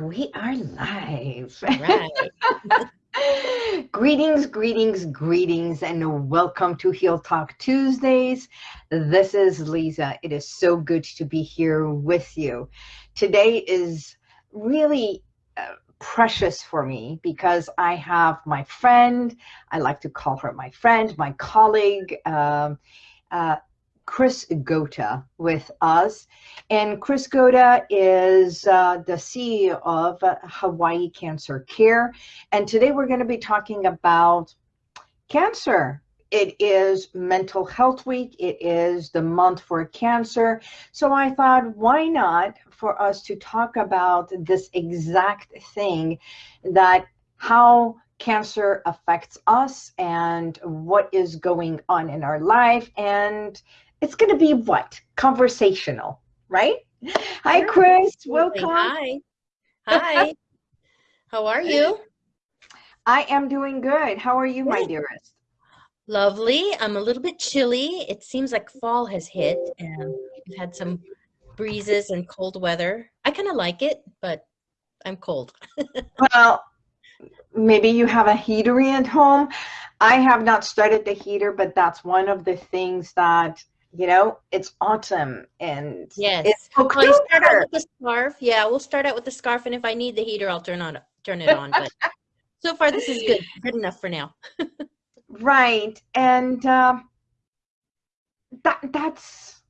we are live. Right. greetings, greetings, greetings, and welcome to Heal Talk Tuesdays. This is Lisa. It is so good to be here with you. Today is really uh, precious for me because I have my friend, I like to call her my friend, my colleague, um, uh, Chris Gota with us. And Chris Gota is uh, the CEO of Hawaii Cancer Care. And today we're going to be talking about cancer. It is Mental Health Week. It is the month for cancer. So I thought, why not for us to talk about this exact thing that how cancer affects us and what is going on in our life and it's going to be what? Conversational, right? Hi, Chris. Welcome. Hi. Hi. How are you? I am doing good. How are you, my dearest? Lovely. I'm a little bit chilly. It seems like fall has hit and we've had some breezes and cold weather. I kind of like it, but I'm cold. well, maybe you have a heater at home. I have not started the heater, but that's one of the things that you know it's autumn and yes it's well, start out with the scarf yeah we'll start out with the scarf and if i need the heater i'll turn on turn it on but so far this is good good enough for now right and uh, that that's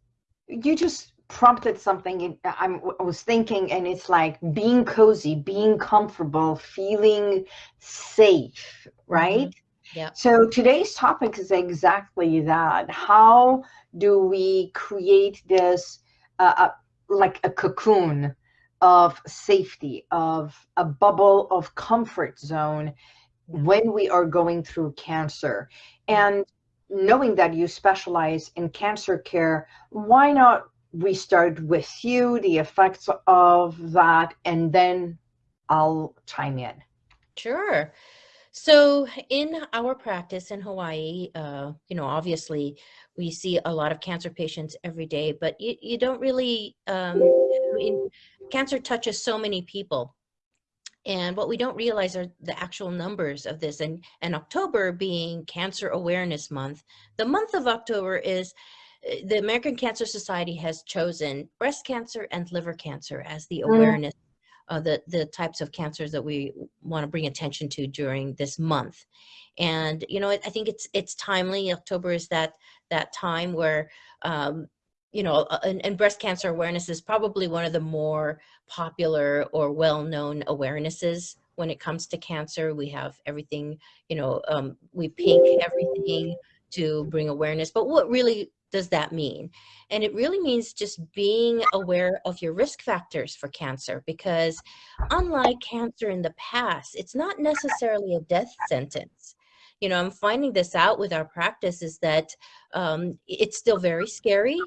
you just prompted something I'm, i was thinking and it's like being cozy being comfortable feeling safe right mm-hmm. Yeah. So today's topic is exactly that. How do we create this uh, uh, like a cocoon of safety, of a bubble of comfort zone when we are going through cancer? And knowing that you specialize in cancer care, why not we start with you, the effects of that, and then I'll chime in. Sure. So in our practice in Hawaii, uh, you know, obviously we see a lot of cancer patients every day, but you, you don't really, um, I mean, cancer touches so many people. And what we don't realize are the actual numbers of this. And, and October being Cancer Awareness Month, the month of October is uh, the American Cancer Society has chosen breast cancer and liver cancer as the mm. awareness uh, the, the types of cancers that we want to bring attention to during this month. And, you know, I think it's, it's timely. October is that, that time where, um, you know, uh, and, and, breast cancer awareness is probably one of the more popular or well-known awarenesses when it comes to cancer. We have everything, you know, um, we pink everything to bring awareness. But what really does that mean? And it really means just being aware of your risk factors for cancer because unlike cancer in the past, it's not necessarily a death sentence. You know, I'm finding this out with our practice is that um, it's still very scary.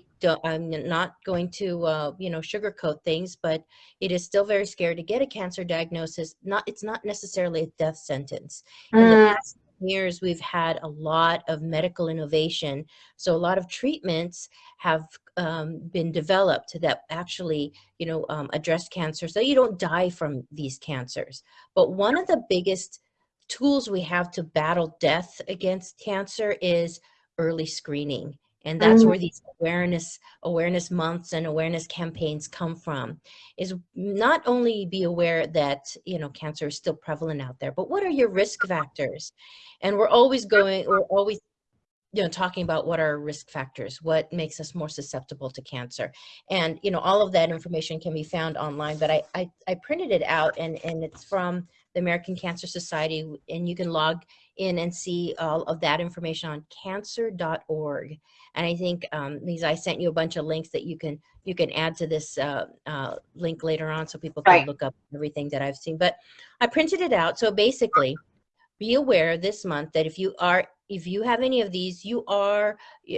I'm not going to, uh, you know, sugarcoat things, but it is still very scary to get a cancer diagnosis. Not, it's not necessarily a death sentence. In the mm. past years, we've had a lot of medical innovation. So a lot of treatments have um, been developed that actually, you know, um, address cancer so you don't die from these cancers. But one of the biggest tools we have to battle death against cancer is early screening and that's mm. where these awareness awareness months and awareness campaigns come from is not only be aware that you know cancer is still prevalent out there but what are your risk factors and we're always going we're always you know talking about what are risk factors what makes us more susceptible to cancer and you know all of that information can be found online but i i, I printed it out and and it's from the american cancer society and you can log in and see all of that information on cancer.org and I think, um, Lisa, I sent you a bunch of links that you can you can add to this uh, uh, link later on so people can right. look up everything that I've seen. But I printed it out. So basically, be aware this month that if you are if you have any of these, you are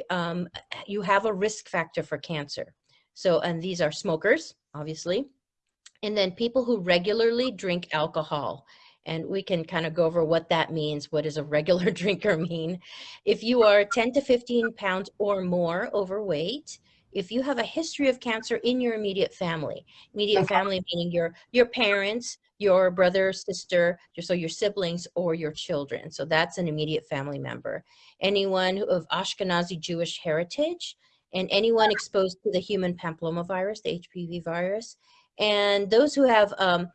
um, you have a risk factor for cancer. So, and these are smokers, obviously, and then people who regularly drink alcohol and we can kind of go over what that means. What does a regular drinker mean? If you are 10 to 15 pounds or more overweight, if you have a history of cancer in your immediate family, immediate okay. family meaning your your parents, your brother, sister, so your siblings or your children. So that's an immediate family member. Anyone of Ashkenazi Jewish heritage and anyone uh-huh. exposed to the human papillomavirus, the HPV virus, and those who have um,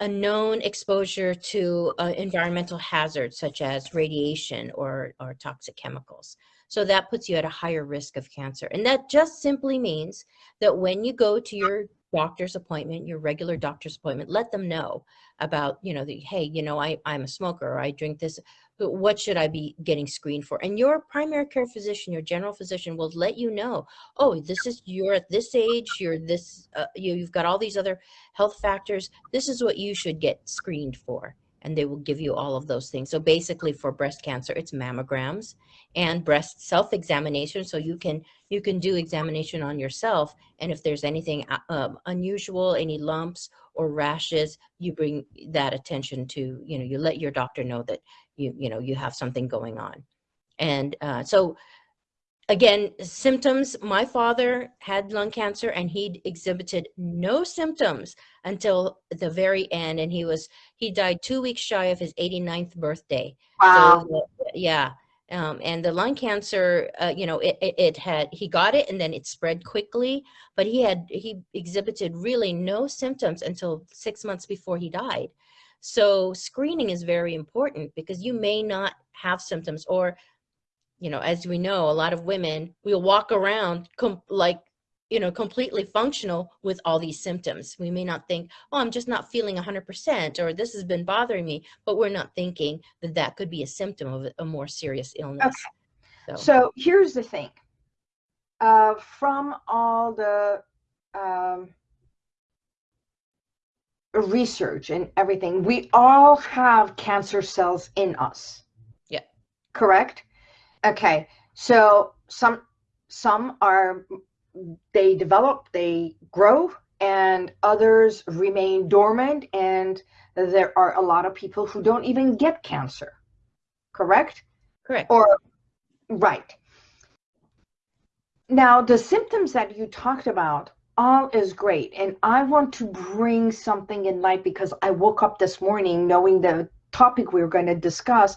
a known exposure to uh, environmental hazards such as radiation or, or toxic chemicals. So that puts you at a higher risk of cancer. And that just simply means that when you go to your doctor's appointment, your regular doctor's appointment, let them know about, you know, the, hey, you know, I, I'm a smoker or I drink this, what should I be getting screened for? And your primary care physician, your general physician will let you know, oh, this is, you're at this age, you're this, uh, you, you've got all these other health factors. This is what you should get screened for and they will give you all of those things. So basically for breast cancer, it's mammograms and breast self-examination. So you can you can do examination on yourself. And if there's anything uh, um, unusual, any lumps or rashes, you bring that attention to, you know, you let your doctor know that you, you know, you have something going on. And uh, so again, symptoms, my father had lung cancer and he exhibited no symptoms until the very end. And he was, he died two weeks shy of his 89th birthday. Wow. So, yeah. Um, and the lung cancer, uh, you know, it, it, it, had, he got it and then it spread quickly, but he had, he exhibited really no symptoms until six months before he died. So screening is very important because you may not have symptoms or you know, as we know, a lot of women will walk around like, you know, completely functional with all these symptoms. We may not think, oh, I'm just not feeling 100% or this has been bothering me, but we're not thinking that that could be a symptom of a more serious illness. Okay. So, so here's the thing. Uh, from all the um, research and everything, we all have cancer cells in us. Yeah. Correct? Okay, so some some are they develop, they grow, and others remain dormant, and there are a lot of people who don't even get cancer. Correct? Correct. Or right. Now, the symptoms that you talked about all is great. And I want to bring something in light because I woke up this morning knowing the topic we were going to discuss.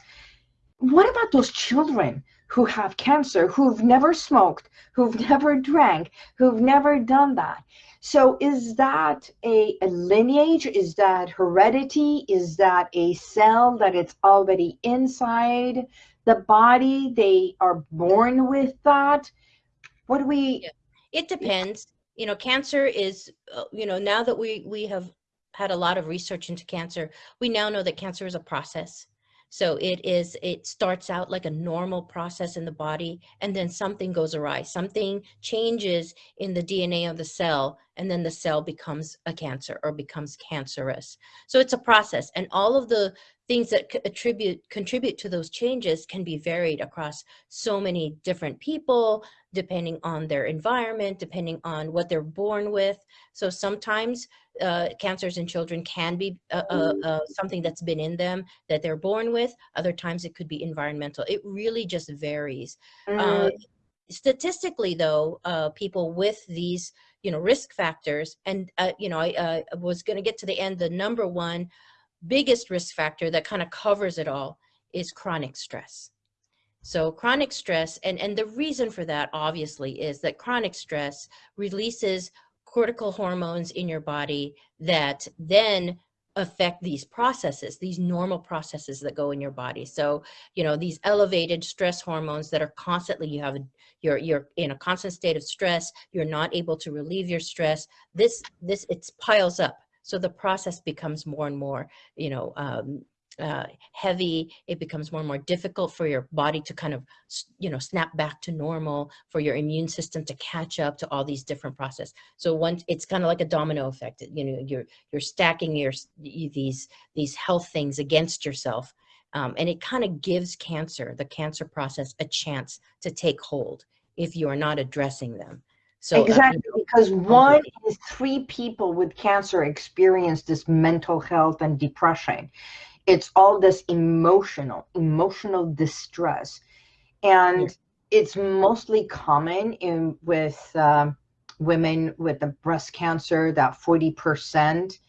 What about those children who have cancer, who've never smoked, who've never drank, who've never done that. So is that a, a, lineage? Is that heredity? Is that a cell that it's already inside the body? They are born with that? What do we? It depends. You know, cancer is, uh, you know, now that we, we have had a lot of research into cancer, we now know that cancer is a process so it is, it starts out like a normal process in the body and then something goes awry. Something changes in the DNA of the cell and then the cell becomes a cancer or becomes cancerous. So it's a process and all of the things that attribute, contribute to those changes can be varied across so many different people, depending on their environment, depending on what they're born with. So sometimes uh, cancers in children can be uh, uh, mm. uh, something that's been in them that they're born with. Other times it could be environmental. It really just varies. Uh, mm. statistically though, uh, people with these you know, risk factors, and you know, I was gonna get to the end, the number one biggest risk factor that kind of covers it all is chronic stress. So chronic stress, and, and the reason for that obviously is that chronic stress releases cortical hormones in your body that then affect these processes, these normal processes that go in your body. So, you know, these elevated stress hormones that are constantly, you have, you're, you're in a constant state of stress, you're not able to relieve your stress. This, this, it piles up. So the process becomes more and more, you know, um, uh, heavy, it becomes more and more difficult for your body to kind of, you know, snap back to normal, for your immune system to catch up to all these different processes. So once it's kind of like a domino effect, you know, you're, you're stacking your, these, these health things against yourself. Um, and it kind of gives cancer, the cancer process, a chance to take hold if you are not addressing them. So uh, exactly, uh, because one in three people with cancer experience this mental health and depression. It's all this emotional emotional distress. And it's mostly common in with um, women with the breast cancer, that 40%,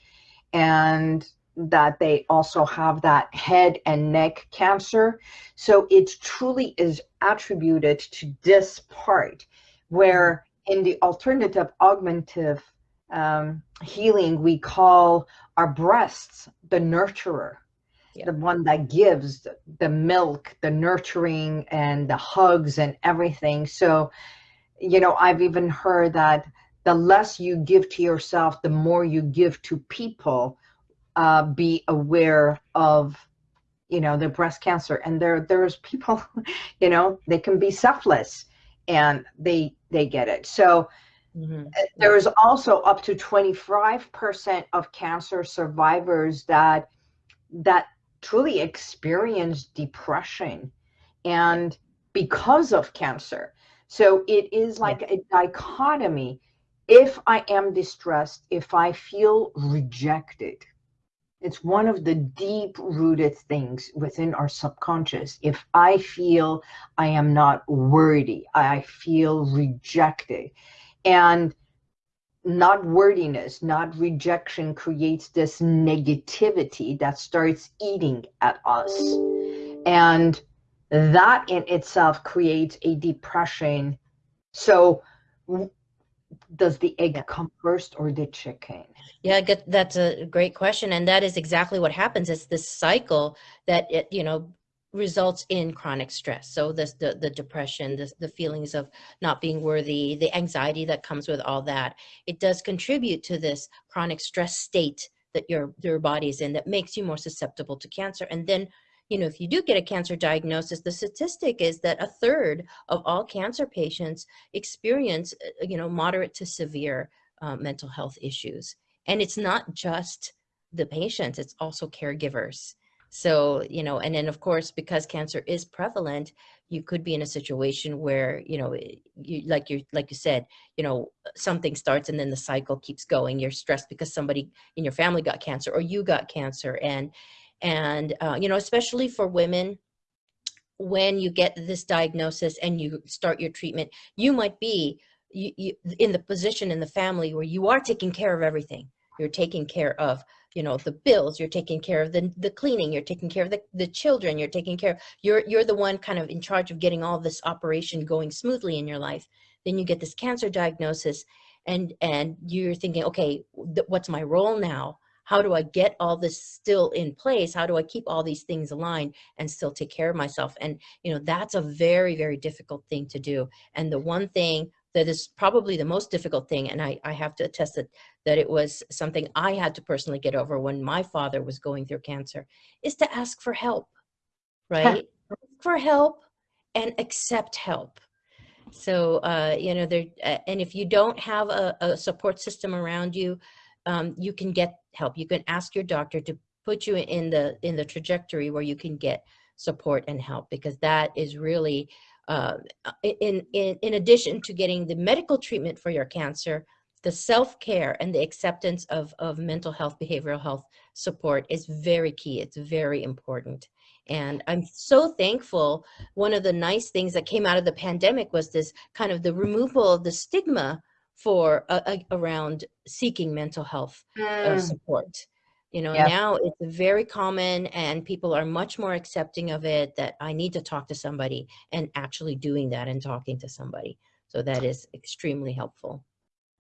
and that they also have that head and neck cancer. So it truly is attributed to this part where in the alternative augmentative um, healing, we call our breasts the nurturer, yeah. the one that gives the milk, the nurturing, and the hugs and everything. So, you know, I've even heard that the less you give to yourself, the more you give to people. Uh, be aware of you know the breast cancer and there there's people you know they can be selfless and they they get it. So mm-hmm. Uh, there is also up to 25% of cancer survivors that that truly experience depression and because of cancer. So it is like a dichotomy. If i am distressed if i feel rejected it's one of the deep rooted things within our subconscious. If I feel I am not worthy, I feel rejected. And not worthiness, not rejection creates this negativity that starts eating at us. And that in itself creates a depression. So does the egg come first or the chicken? Yeah, that's a great question, and that is exactly what happens. It's this cycle that it, you know, results in chronic stress. So this, the the depression, the the feelings of not being worthy, the anxiety that comes with all that, it does contribute to this chronic stress state that your your body's in that makes you more susceptible to cancer. And then you know, if you do get a cancer diagnosis, the statistic is that a third of all cancer patients experience, uh, you know, moderate to severe uh, mental health issues. And it's not just the patients, it's also caregivers. So, you know, and then of course, because cancer is prevalent, you could be in a situation where, you know, you like you like you said, you know, something starts and then the cycle keeps going. You're stressed because somebody in your family got cancer or you got cancer and and, uh, you know, especially for women, when you get this diagnosis and you start your treatment, you might be you, you, in the position in the family where you are taking care of everything. You're taking care of, you know, the bills, you're taking care of the, the cleaning, you're taking care of the, the children, you're taking care of, you're, you're the one kind of in charge of getting all this operation going smoothly in your life. Then you get this cancer diagnosis and, and you're thinking, okay, what's my role now? How do I get all this still in place? How do I keep all these things aligned and still take care of myself? And, you know, that's a very, very difficult thing to do. And the one thing that is probably the most difficult thing, and I, I have to attest that, that it was something I had to personally get over when my father was going through cancer, is to ask for help, right? for help and accept help. So, uh, you know, there, uh, and if you don't have a, a support system around you, um, you can get help. You can ask your doctor to put you in the in the trajectory where you can get support and help because that is really uh, in, in in addition to getting the medical treatment for your cancer the self-care and the acceptance of of mental health behavioral health support is very key. It's very important. And i'm so thankful. One of the nice things that came out of the pandemic was this kind of the removal of the stigma for uh, uh, around seeking mental health uh, mm. support you know yep. now it's very common and people are much more accepting of it that i need to talk to somebody and actually doing that and talking to somebody so that is extremely helpful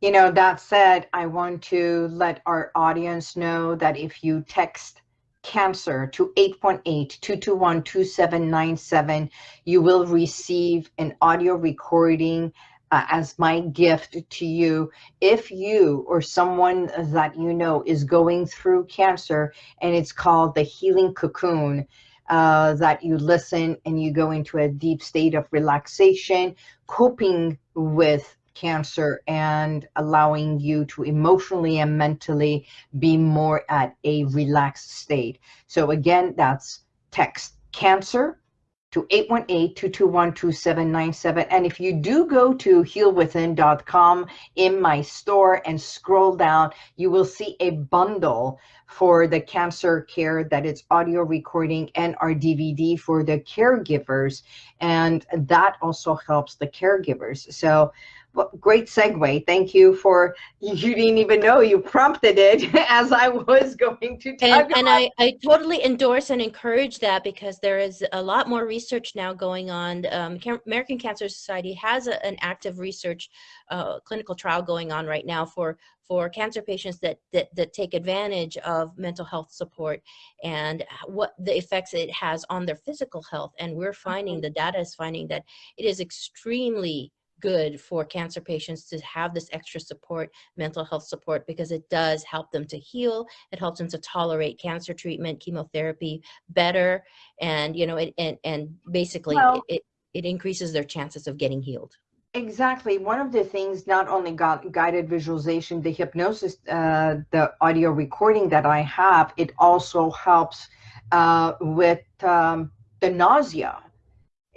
you know that said i want to let our audience know that if you text cancer to 818-221-2797 you will receive an audio recording uh, as my gift to you. If you or someone that you know is going through cancer and it's called the healing cocoon uh, that you listen and you go into a deep state of relaxation coping with cancer and allowing you to emotionally and mentally be more at a relaxed state. So again that's text cancer to to 818-221-2797. And if you do go to healwithin.com in my store and scroll down, you will see a bundle for the cancer care that it's audio recording and our DVD for the caregivers. And that also helps the caregivers. So well, great segue. Thank you for, you didn't even know you prompted it as I was going to talk And, and I, I totally endorse and encourage that because there is a lot more research now going on. Um, American Cancer Society has a, an active research uh, clinical trial going on right now for for cancer patients that, that that take advantage of mental health support and what the effects it has on their physical health and we're finding mm-hmm. the data is finding that it is extremely good for cancer patients to have this extra support, mental health support, because it does help them to heal. It helps them to tolerate cancer treatment, chemotherapy better. And, you know, it, and, and basically well, it, it increases their chances of getting healed. Exactly. One of the things, not only got guided visualization, the hypnosis, uh, the audio recording that I have, it also helps uh, with um, the nausea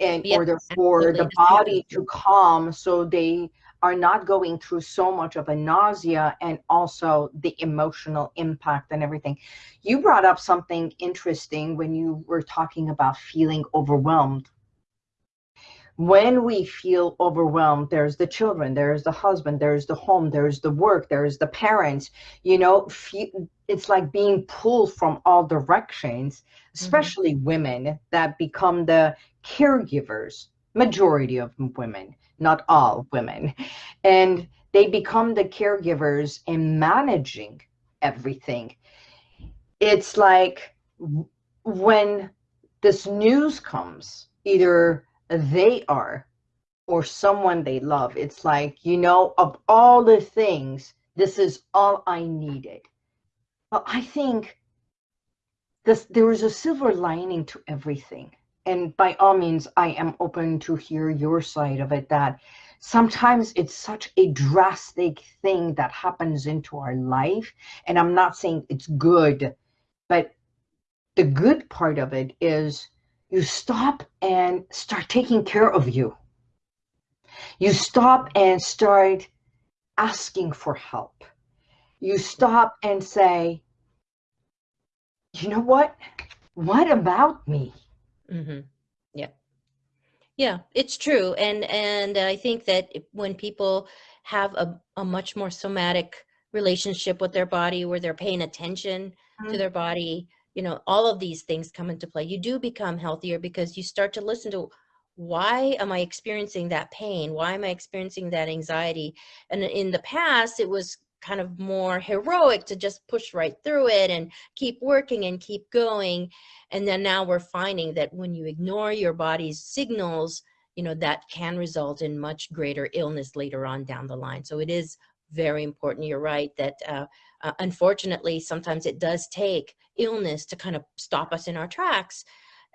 in order for absolutely. the body to calm so they are not going through so much of a nausea and also the emotional impact and everything. You brought up something interesting when you were talking about feeling overwhelmed. When we feel overwhelmed, there's the children, there's the husband, there's the home, there's the work, there's the parents, you know, it's like being pulled from all directions, mm-hmm. especially mm -hmm. women that become the caregivers, majority of women, not all women, and they become the caregivers in managing everything. It's like when this news comes, either they are or someone they love, it's like, you know, of all the things, this is all I needed. Well, I think this, there is a silver lining to everything and by all means, I am open to hear your side of it that sometimes it's such a drastic thing that happens into our life. And I'm not saying it's good, but the good part of it is you stop and start taking care of you. You stop and start asking for help. You stop and say, you know what? What about me? Mm-hmm. Yeah. Yeah, it's true. And and I think that when people have a, a much more somatic relationship with their body where they're paying attention mm-hmm. to their body, you know, all of these things come into play. You do become healthier because you start to listen to why am I experiencing that pain? Why am I experiencing that anxiety? And in the past, it was kind of more heroic to just push right through it and keep working and keep going. And then now we're finding that when you ignore your body's signals, you know, that can result in much greater illness later on down the line. So it is very important. You're right that uh, uh, unfortunately, sometimes it does take illness to kind of stop us in our tracks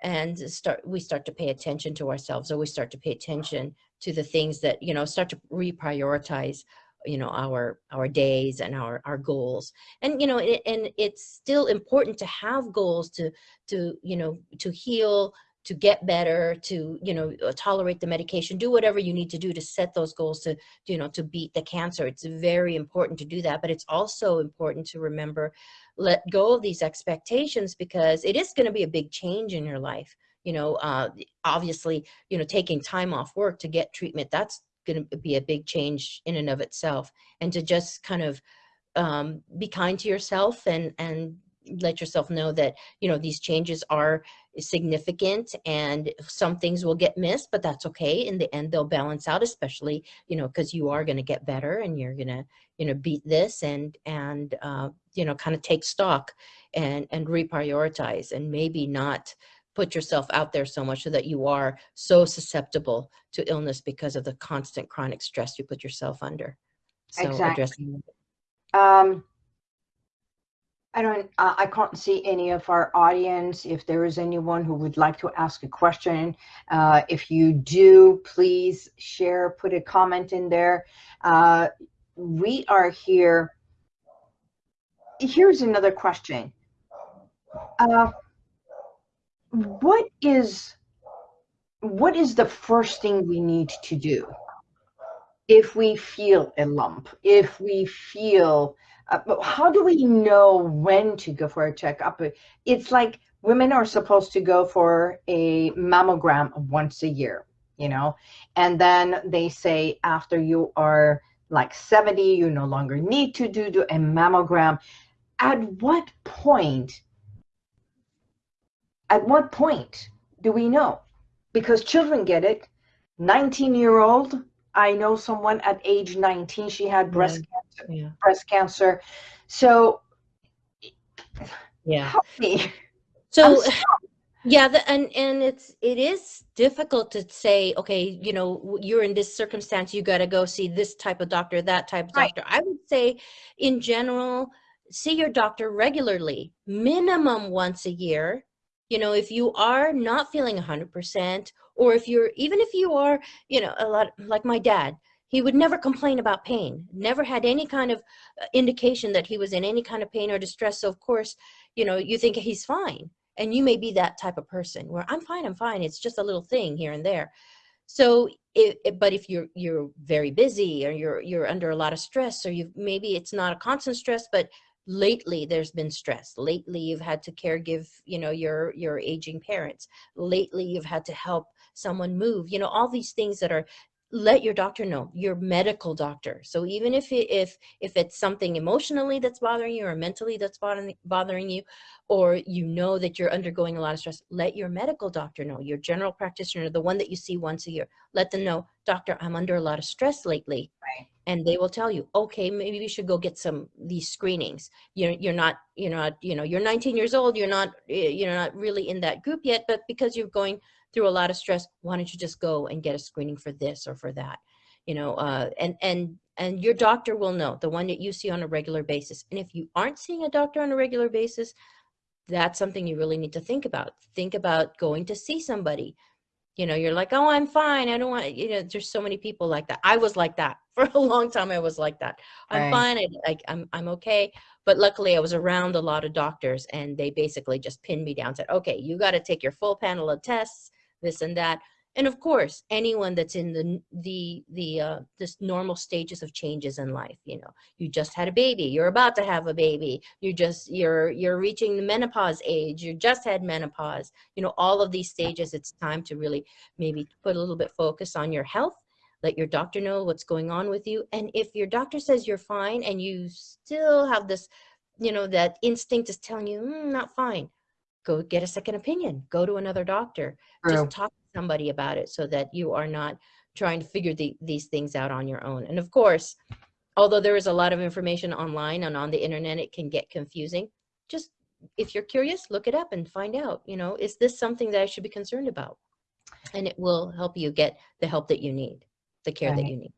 and start we start to pay attention to ourselves or we start to pay attention to the things that you know start to reprioritize you know our our days and our our goals. And you know it, and it's still important to have goals to to you know to heal to get better to you know uh, tolerate the medication do whatever you need to do to set those goals to you know to beat the cancer. It's very important to do that but it's also important to remember let go of these expectations because it is going to be a big change in your life. You know uh, obviously you know taking time off work to get treatment that's going to be a big change in and of itself. And to just kind of um, be kind to yourself and and let yourself know that you know these changes are significant and some things will get missed but that's okay. In the end they'll balance out especially you know because you are going to get better and you're going to you know beat this and and uh, you know kind of take stock and and reprioritize and maybe not put yourself out there so much so that you are so susceptible to illness because of the constant chronic stress you put yourself under. So exactly. um, I don't, uh, I can't see any of our audience. If there is anyone who would like to ask a question, uh, if you do, please share, put a comment in there. Uh, we are here. Here's another question. What is what is the first thing we need to do if we feel a lump, if we feel, uh, how do we know when to go for a checkup? It's like women are supposed to go for a mammogram once a year, you know, and then they say after you are like 70, you no longer need to do, do a mammogram. At what point, at what point do we know? Because children get it. 19 year old, I know someone at age 19, she had breast yeah. cancer. Yeah. Breast cancer. So, yeah. Help me. So, yeah, the, and and it's it is difficult to say, okay, you know, you're in this circumstance, you got to go see this type of doctor, that type of right. doctor. I would say, in general, see your doctor regularly, minimum once a year. You know, if you are not feeling 100%, or if you're, even if you are, you know, a lot like my dad, he would never complain about pain, never had any kind of uh, indication that he was in any kind of pain or distress. So, of course, you know, you think he's fine and you may be that type of person where i'm fine i'm fine it's just a little thing here and there so it, it, but if you're you're very busy or you're you're under a lot of stress or you maybe it's not a constant stress but lately there's been stress. Lately you've had to care give you know your your aging parents. Lately you've had to help someone move you know all these things that are let your doctor know your medical doctor. So even if it, if if it's something emotionally that's bothering you or mentally that's bothering bothering you or you know that you're undergoing a lot of stress let your medical doctor know your general practitioner the one that you see once a year. Let them know doctor i'm under a lot of stress lately. Right. and they will tell you okay maybe we should go get some these screenings. You're you're not you're not you know you're 19 years old you're not eh, you're not really in that group yet but because you're going through a lot of stress why don't you just go and get a screening for this or for that? You know uh, and and and your doctor will know the one that you see on a regular basis. And if you aren't seeing a doctor on a regular basis that's something you really need to think about. Think about going to see somebody. You know you're like oh i'm fine. I don't want you know there's so many people like that. I was like that for a long time. I was like that. I'm right. fine. I, I, I'm, I'm okay. But luckily i was around a lot of doctors and they basically just pinned me down said okay you got to take your full panel of tests this and that. And of course anyone that's in the the the uh this normal stages of changes in life you know you just had a baby you're about to have a baby you just you're you're reaching the menopause age you just had menopause you know all of these stages it's time to really maybe put a little bit focus on your health let your doctor know what's going on with you and if your doctor says you're fine and you still have this you know that instinct is telling you mm, not fine go get a second opinion go to another doctor True. just talk to somebody about it so that you are not trying to figure the, these things out on your own and of course although there is a lot of information online and on the internet it can get confusing just if you're curious look it up and find out you know is this something that i should be concerned about and it will help you get the help that you need the care right. that you need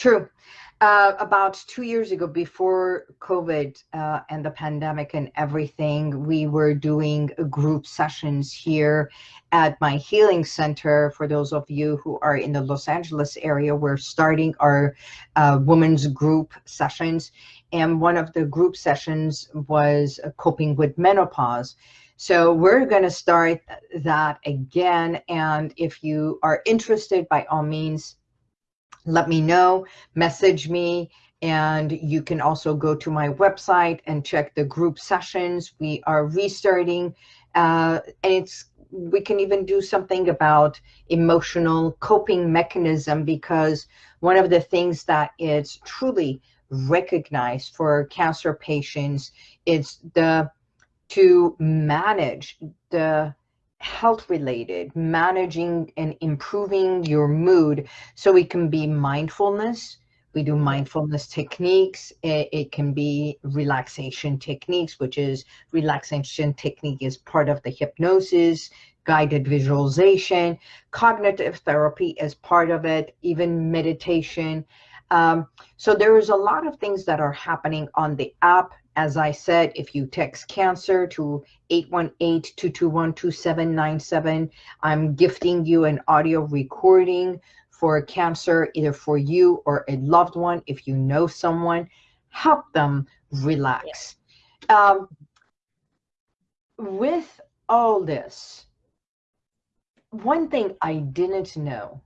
True. Uh, about two years ago, before COVID uh, and the pandemic and everything, we were doing group sessions here at my healing center. For those of you who are in the Los Angeles area, we're starting our uh, women's group sessions. And one of the group sessions was coping with menopause. So we're going to start that again. And if you are interested, by all means, let me know, message me, and you can also go to my website and check the group sessions. We are restarting, uh, and it's we can even do something about emotional coping mechanism because one of the things that is truly recognized for cancer patients is the to manage the health related, managing and improving your mood. So it can be mindfulness. We do mindfulness techniques. It, it, can be relaxation techniques, which is relaxation technique is part of the hypnosis, guided visualization, cognitive therapy is part of it, even meditation. Um, so there is a lot of things that are happening on the app. As I said, if you text cancer to 818-221-2797, I'm gifting you an audio recording for cancer, either for you or a loved one. If you know someone, help them relax. Um, with all this, one thing I didn't know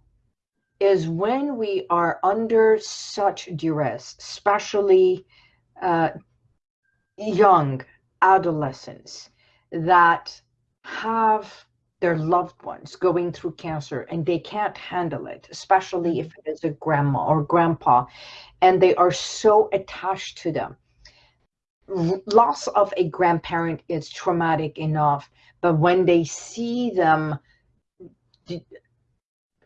is when we are under such duress, especially uh, young adolescents that have their loved ones going through cancer and they can't handle it, especially if mm-hmm. it is a grandma or grandpa, and they are so attached to them. Loss of a grandparent is traumatic enough, but when they see them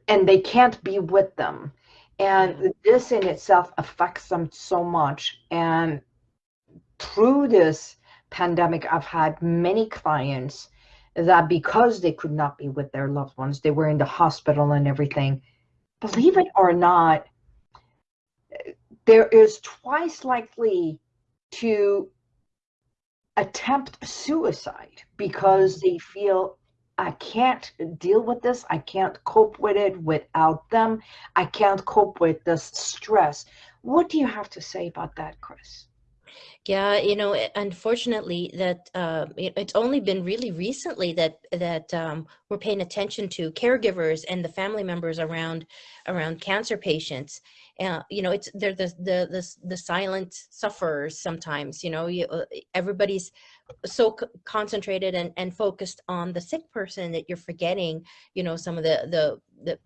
and they can't be with them, and mm-hmm. this in itself affects them so much. And through this pandemic, I've had many clients that because they could not be with their loved ones, they were in the hospital and everything. Believe it or not, there is twice likely to attempt suicide because they feel I can't deal with this. I can't cope with it without them. I can't cope with this stress. What do you have to say about that, Chris? Yeah, you know, unfortunately, that uh, it's only been really recently that that um, we're paying attention to caregivers and the family members around around cancer patients. Uh, you know, it's they're the the the, the silent sufferers sometimes. You know, you, uh, everybody's so concentrated and, and focused on the sick person that you're forgetting. You know, some of the the the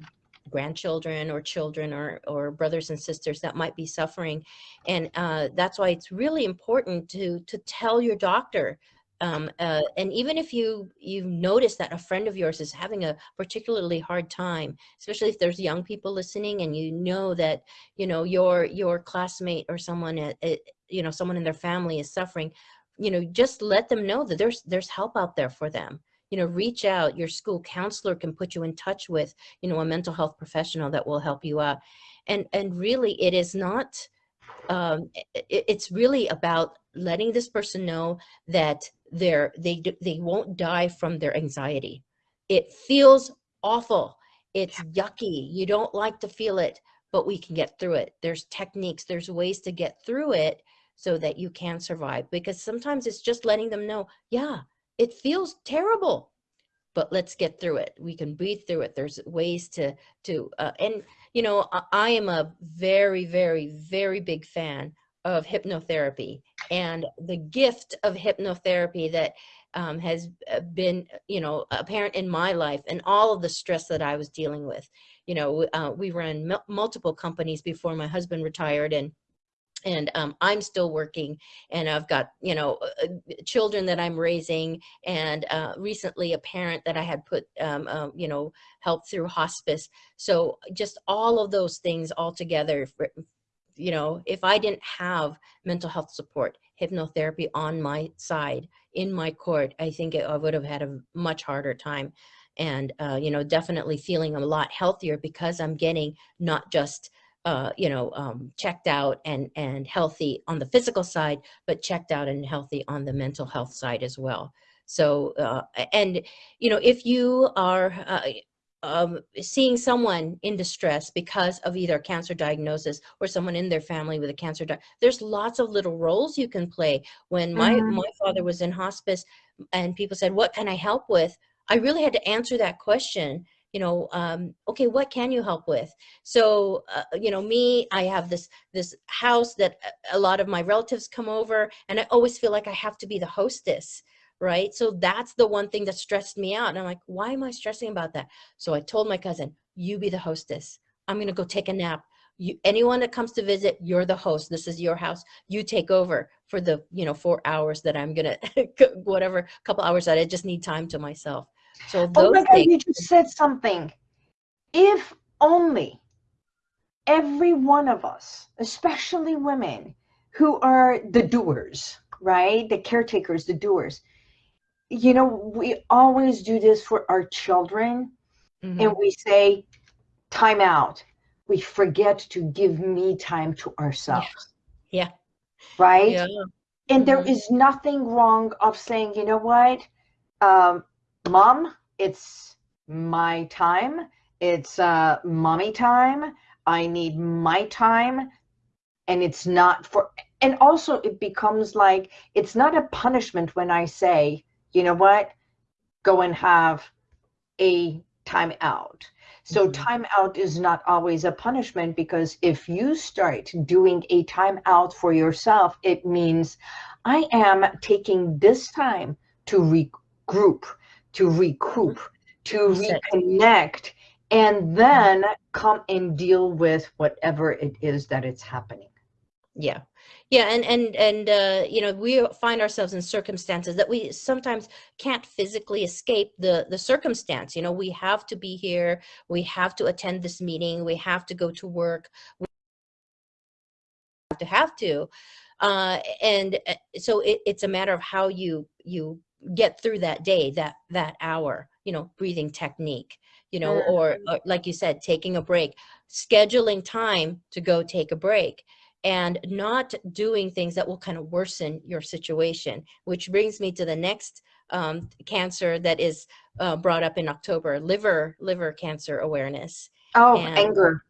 grandchildren or children or, or brothers and sisters that might be suffering. And uh, that's why it's really important to, to tell your doctor um, uh, and even if you you notice that a friend of yours is having a particularly hard time, especially if there's young people listening, and you know that you know your your classmate or someone at, at, you know someone in their family is suffering, you know just let them know that there's there's help out there for them you know, reach out. Your school counselor can put you in touch with, you know, a mental health professional that will help you out. And, and really it is not, um, it, it's really about letting this person know that they're, they, they won't die from their anxiety. It feels awful. It's yucky. You don't like to feel it, but we can get through it. There's techniques, there's ways to get through it so that you can survive because sometimes it's just letting them know, yeah, it feels terrible but let's get through it. We can breathe through it. There's ways to to uh, and you know I, I am a very very very big fan of hypnotherapy and the gift of hypnotherapy that um, has uh, been you know apparent in my life and all of the stress that I was dealing with. You know uh, we ran multiple companies before my husband retired and and um, I'm still working and I've got, you know, uh, uh, children that I'm raising and uh, recently a parent that I had put, um, um, you know, help through hospice. So just all of those things all together, you know, if I didn't have mental health support, hypnotherapy on my side, in my court, I think it, I would have had a much harder time. And, uh, you know, definitely feeling a lot healthier because I'm getting not just uh, you know, um, checked out and, and healthy on the physical side, but checked out and healthy on the mental health side as well. So, uh, and, you know, if you are uh, um, seeing someone in distress because of either a cancer diagnosis or someone in their family with a cancer, there's lots of little roles you can play. When my, mm -hmm. my father was in hospice and people said, what can I help with? I really had to answer that question you know, um, okay, what can you help with? So, uh, you know, me, I have this, this house that a lot of my relatives come over and I always feel like I have to be the hostess right? So that's the one thing that stressed me out. And I'm like, why am I stressing about that? So I told my cousin, you be the hostess. I'm going to go take a nap. You, anyone that comes to visit, you're the host. This is your house. You take over for the, you know, four hours that I'm going to, whatever, couple hours that I just need time to myself. So oh my God, you just said something. If only every one of us, especially women who are the doers, right? The caretakers, the doers. You know, we always do this for our children mm -hmm. and we say, time out. We forget to give me time to ourselves. Yeah. yeah. Right? Yeah. And mm -hmm. there mm-hmm. nothing wrong of saying, you know what? Um, mom, it's my time. It's uh, mommy time. I need my time. And it's not for, and also it becomes like, it's not a punishment when I say, you know what, go and have a time out. So Mhm. time out is not always a punishment because if you start doing a time out for yourself, it means I am taking this time to regroup, to recoup, to reconnect, and then come and deal with whatever it is that it's happening. Yeah. Yeah, and and and uh, you know, we find ourselves in circumstances that we sometimes can't physically escape the the circumstance. You know, we have to be here, we have to attend this meeting, we have to go to work, we have to have to. Uh, and uh, so it, it's a matter of how you you get through that day, that that hour, you know, breathing technique, you know, Mm. or, or like you said, taking a break, scheduling time to go take a break and not doing things that will kind of worsen your situation, which brings me to the next um, cancer that is uh, brought up in October, liver liver cancer awareness. Oh, And anger,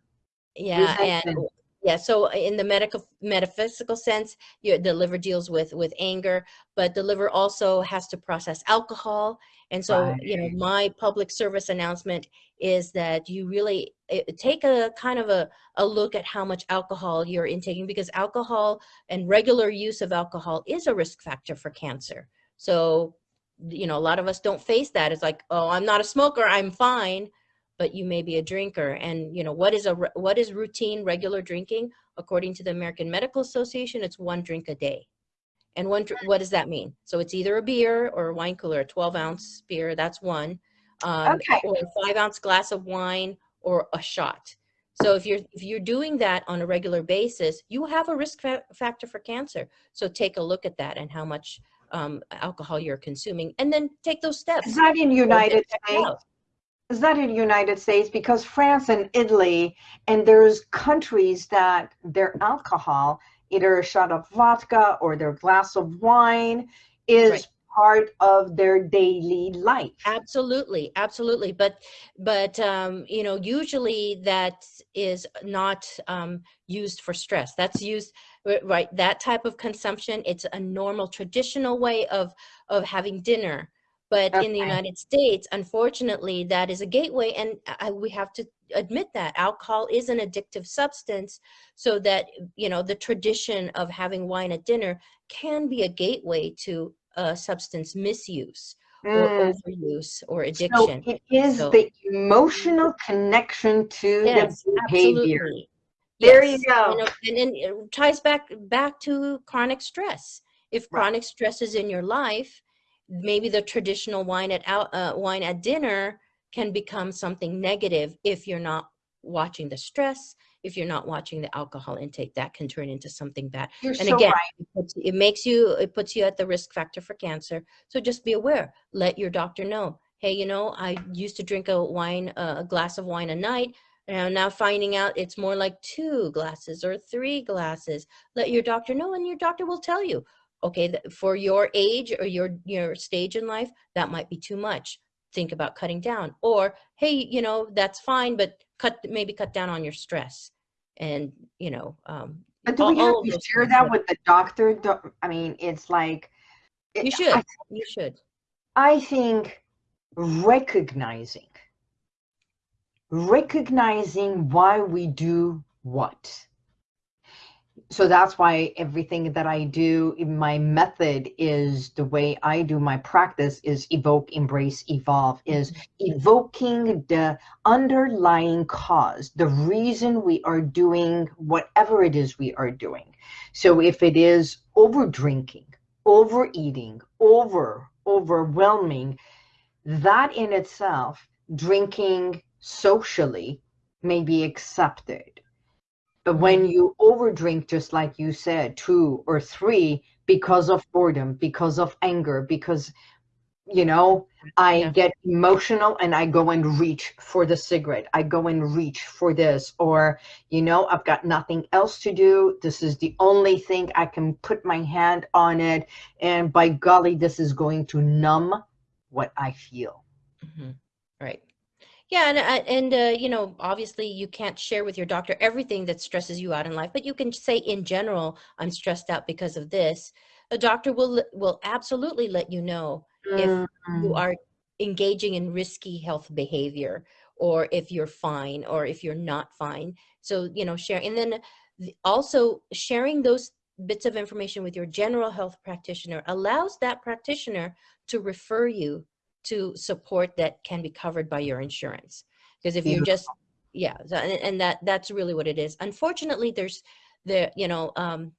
yeah, and. Yeah, so in the medical metaphysical sense, your the liver deals with with anger, but the liver also has to process alcohol. And so, you know, my public service announcement is that you really eh, take a kind of a, a look at how much alcohol you're intaking because alcohol and regular use of alcohol is a risk factor for cancer. So, you know, a lot of us don't face that. It's like, oh, I'm not a smoker, I'm fine but you may be a drinker. And you know what is a what is routine regular drinking? According to the american medical association it's one drink a day. And one what does that mean? So it's either a beer or a wine cooler a 12 ounce beer that's one um, Okay. or a five ounce glass of wine or a shot. So if you're if you're doing that on a regular basis you have a risk fa- factor for cancer. So take a look at that and how much um, alcohol you're consuming and then take those steps. Is that in United States? Is that in United States? Because France and Italy, and there's countries that their alcohol, either a shot of vodka or their glass of wine, is Right. part of their daily life. Absolutely, absolutely. But but um, you know, usually that is not um, used for stress. That's used right. That type of consumption. It's a normal, traditional way of of having dinner. But in the United States, unfortunately, that is a gateway, and I, we have to admit that alcohol is an addictive substance. So that you know, the tradition of having wine at dinner can be a gateway to uh, substance misuse or Mm, overuse or addiction. So it is So the emotional connection to yes, the behavior. absolutely. There you Yes. go. You know, and then it ties back back to chronic stress. If Right. chronic stress is in your life, maybe the traditional wine at out uh, wine at dinner can become something negative if you're not watching the stress, if you're not watching the alcohol intake, that can turn into something bad. You're And so again, right. it, puts, it makes you, it puts you at the risk factor for cancer. So just be aware. Let your doctor know. Hey, you know, I used to drink a wine, uh, a glass of wine a night. And I'm now finding out it's more like two glasses or three glasses. Let your doctor know, and your doctor will tell you. Okay, for your age or your your stage in life, that might be too much. Think about cutting down. Or hey, you know, that's fine, but cut maybe cut down on your stress. And you know, um, But do all, we have to share that with the doctor? Do- I mean, it's like, You should. I, You should. I think recognizing, recognizing why we do what. So that's why everything that I do my method is the way I do my practice is evoke, embrace, evolve, is mm-hmm. evoking the underlying cause, the reason we are doing whatever it is we are doing. So if it is over drinking, overeating, over, overwhelming, that in itself, drinking socially may be accepted. But when you overdrink, just like you said, two or three, because of boredom, because of anger, because, you know, I Yeah. get emotional and I go and reach for the cigarette. I go and reach for this, or, you know, I've got nothing else to do. This is the only thing I can put my hand on it. And by golly, this is going to numb what I feel. Mhm. Right. Yeah, and uh, and uh, you know, obviously, you can't share with your doctor everything that stresses you out in life, but you can say, in general, I'm stressed out because of this. A doctor will will absolutely let you know if you Mm, are engaging in risky health behavior or if you're fine or if you're not fine. So, you know, share and then also sharing those bits of information with your general health practitioner allows that practitioner to refer you to support that can be covered by your insurance. Because if you're just, yeah, and, and that that's really what it is. Unfortunately, there's the, you know, um,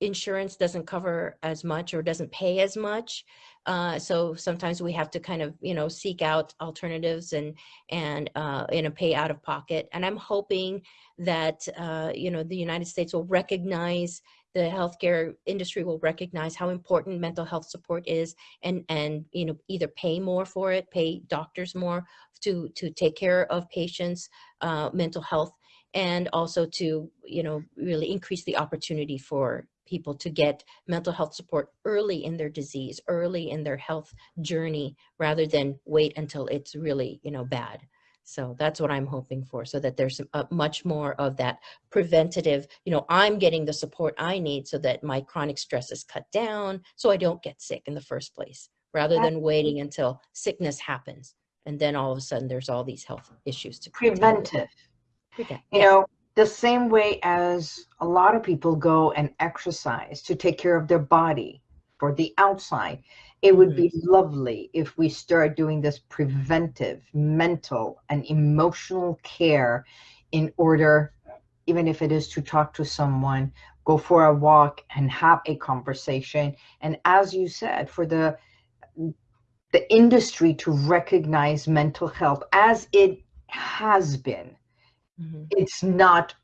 insurance doesn't cover as much or doesn't pay as much. Uh, so sometimes we have to kind of, you know, seek out alternatives and, and, uh, you know, pay out of pocket. And I'm hoping that, uh, you know, the United States will recognize the healthcare industry will recognize how important mental health support is and and you know either pay more for it pay doctors more to to take care of patients uh, mental health and also to you know really increase the opportunity for people to get mental health support early in their disease, early in their health journey, rather than wait until it's really, you know, bad. So that's what I'm hoping for, so that there's a, much more of that preventative, you know, I'm getting the support I need so that my chronic stress is cut down, so I don't get sick in the first place, rather than waiting until sickness happens. And then all of a sudden there's all these health issues to prevent. preventive. You yeah. know, the same way as a lot of people go and exercise to take care of their body for the outside it would be mm-hmm. lovely if we start doing this preventive mental and emotional care in order even if it is to talk to someone go for a walk and have a conversation and as you said for the the industry to recognize mental health as it has been Mm-hmm. It's not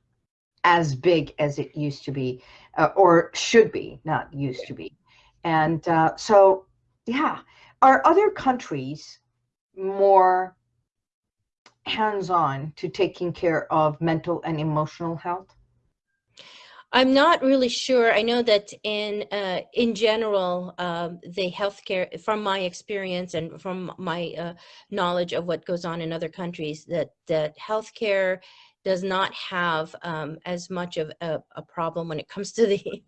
as big as it used to be, uh, or should be, not used to be. And uh, so, yeah, are other countries more hands on to taking care of mental and emotional health? I'm not really sure. I know that in uh, in general, um, the healthcare, from my experience and from my uh, knowledge of what goes on in other countries, that that healthcare does not have um, as much of a, a, problem when it comes to the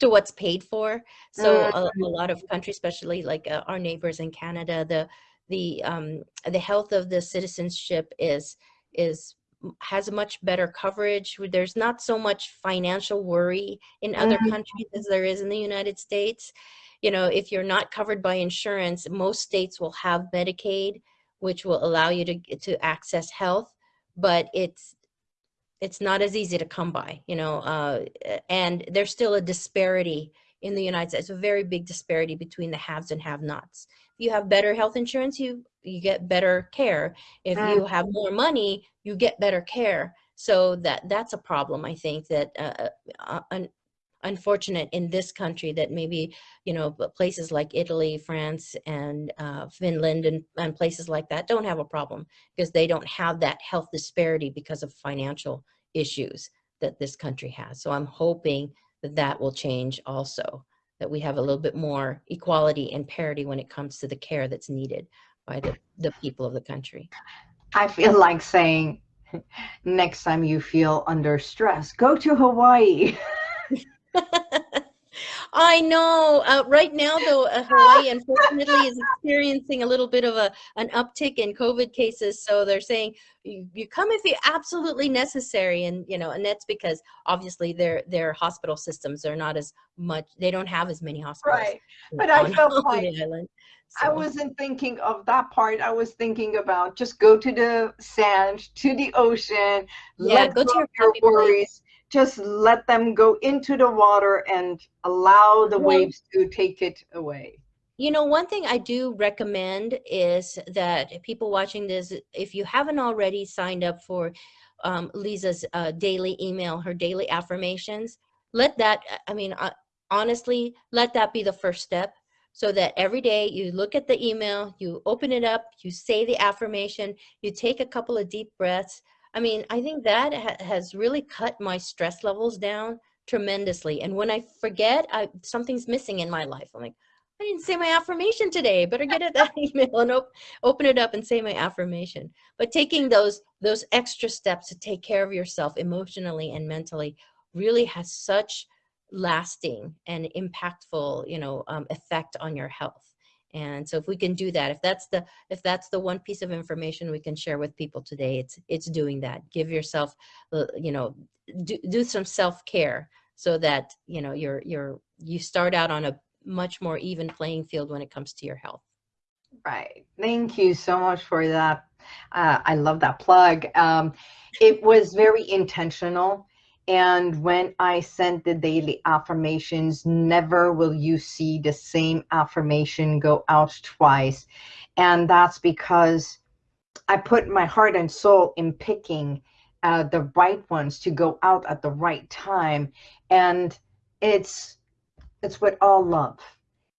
to what's paid for. So a, a mm. lot of countries, especially like uh, our neighbors in Canada, the the um, the health of the citizenship is is has much better coverage. There's not so much financial worry in other mm-hmm. countries as there is in the United States. You know, if you're not covered by insurance, most states will have Medicaid, which will allow you to, to access health, but it's it's not as easy to come by, you know, uh, and there's still a disparity in the United States, a very big disparity between the haves and have-nots. If you have better health insurance, you you get better care. If you mm. have more money, you get better care. So that that's a problem. I think that uh, uh, un, unfortunate in this country that maybe you know places like Italy, France, and uh, Finland, and, and places like that don't have a problem because they don't have that health disparity because of financial issues that this country has. So I'm hoping that that will change also, that we have a little bit more equality and parity when it comes to the care that's needed by the, the people of the country. I feel like saying next time you feel under stress, go to Hawaii. I know. Uh, right now, though, uh, Hawaii unfortunately is experiencing a little bit of a an uptick in COVID cases. So they're saying you, you come if you absolutely necessary, and you know, and that's because obviously their their hospital systems are not as much. They don't have as many hospitals. Right, but I felt like island. So. I wasn't thinking of that part. I was thinking about just go to the sand, to the ocean, yeah, let go, go to your, your worries. Place just let them go into the water and allow the waves to take it away. You know, one thing I do recommend is that people watching this, if you haven't already signed up for um, Lisa's uh, daily email, her daily affirmations, let that, I mean, uh, honestly, let that be the first step so that every day you look at the email, you open it up, you say the affirmation, you take a couple of deep breaths, I mean, I think that ha has really cut my stress levels down tremendously. And when I forget, I, something's missing in my life. I'm like, I didn't say my affirmation today. Better get at that email and op open it up and say my affirmation. But taking those those extra steps to take care of yourself emotionally and mentally really has such lasting and impactful, you know, um, effect on your health. And so if we can do that, if that's the if that's the one piece of information we can share with people today, it's it's doing that. Give yourself, uh, you know, do, do some self care so that you know you're you're you start out on a much more even playing field when it comes to your health. Right. Thank you so much for that. Uh, I love that plug. Um, it was very intentional. And when I sent the daily affirmations, never will you see the same affirmation go out twice. And that's because I put my heart and soul in picking uh, the right ones to go out at the right time. And it's it's with all love.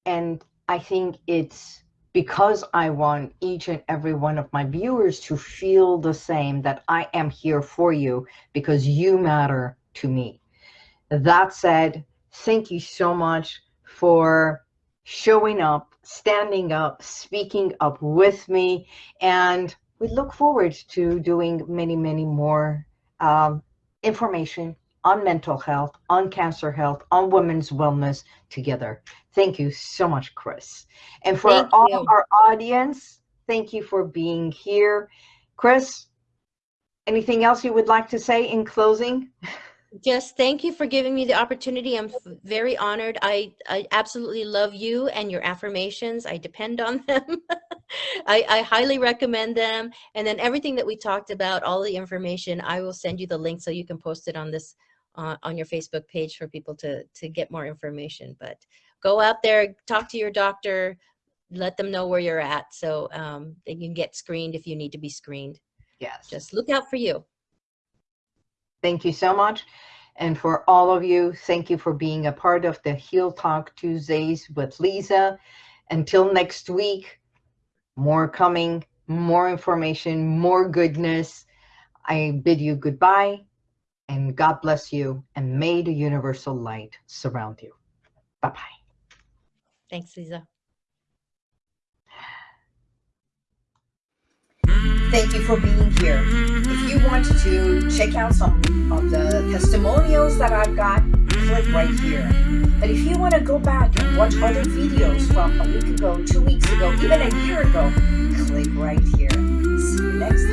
And I think it's because I want each and every one of my viewers to feel the same that I am here for you because you matter to me. That said, thank you so much for showing up, standing up, speaking up with me, and we look forward to doing many, many more um, information on mental health, on cancer health, on women's wellness together. Thank you so much, Chris. And for thank all you. our audience, thank you for being here. Chris, anything else you would like to say in closing? Just thank you for giving me the opportunity. I'm very honored. I, I absolutely love you and your affirmations. I depend on them. I, I highly recommend them. And then everything that we talked about, all the information, I will send you the link so you can post it on this uh, on your Facebook page for people to, to get more information. But go out there, talk to your doctor, let them know where you're at so um, they can get screened if you need to be screened. Yes. Just look out for you. Thank you so much. And for all of you, thank you for being a part of the Heal Talk Tuesdays with Lisa. Until next week, more coming, more information, more goodness. I bid you goodbye and God bless you and may the universal light surround you. Bye-bye. Thanks, Lisa. Thank you for being here. If you want to check out some of the testimonials that I've got, click right here. But if you want to go back and watch other videos from a week ago, two weeks ago, even a year ago, click right here. See you next